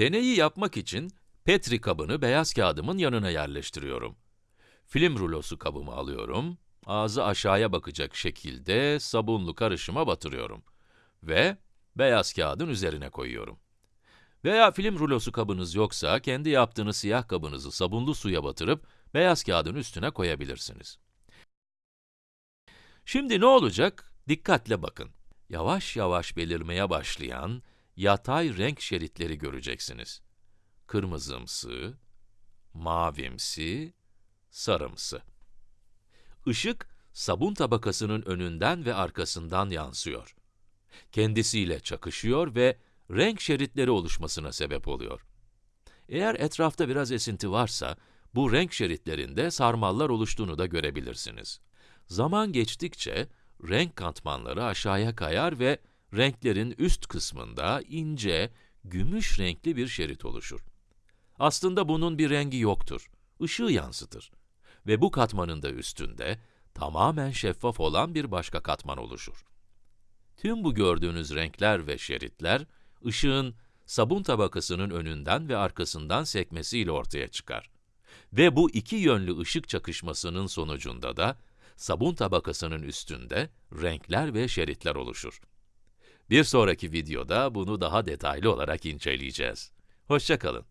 Deneyi yapmak için Petri kabını beyaz kağıdımın yanına yerleştiriyorum. Film rulosu kabımı alıyorum, ağzı aşağıya bakacak şekilde sabunlu karışıma batırıyorum ve beyaz kağıdın üzerine koyuyorum. Veya film rulosu kabınız yoksa, kendi yaptığınız siyah kabınızı sabunlu suya batırıp beyaz kağıdın üstüne koyabilirsiniz. Şimdi ne olacak? Dikkatle bakın. Yavaş yavaş belirmeye başlayan yatay renk şeritleri göreceksiniz. Kırmızımsı, mavimsi, sarımsı. Işık, sabun tabakasının önünden ve arkasından yansıyor. Kendisiyle çakışıyor ve renk şeritleri oluşmasına sebep oluyor. Eğer etrafta biraz esinti varsa, bu renk şeritlerinde sarmallar oluştuğunu da görebilirsiniz. Zaman geçtikçe, renk katmanları aşağıya kayar ve renklerin üst kısmında ince, gümüş renkli bir şerit oluşur. Aslında bunun bir rengi yoktur, ışığı yansıtır. Ve bu katmanın da üstünde, tamamen şeffaf olan bir başka katman oluşur. Tüm bu gördüğünüz renkler ve şeritler, ışığın sabun tabakasının önünden ve arkasından sekmesiyle ortaya çıkar. Ve bu iki yönlü ışık çakışmasının sonucunda da, sabun tabakasının üstünde renkler ve şeritler oluşur. Bir sonraki videoda bunu daha detaylı olarak inceleyeceğiz. Hoşça kalın.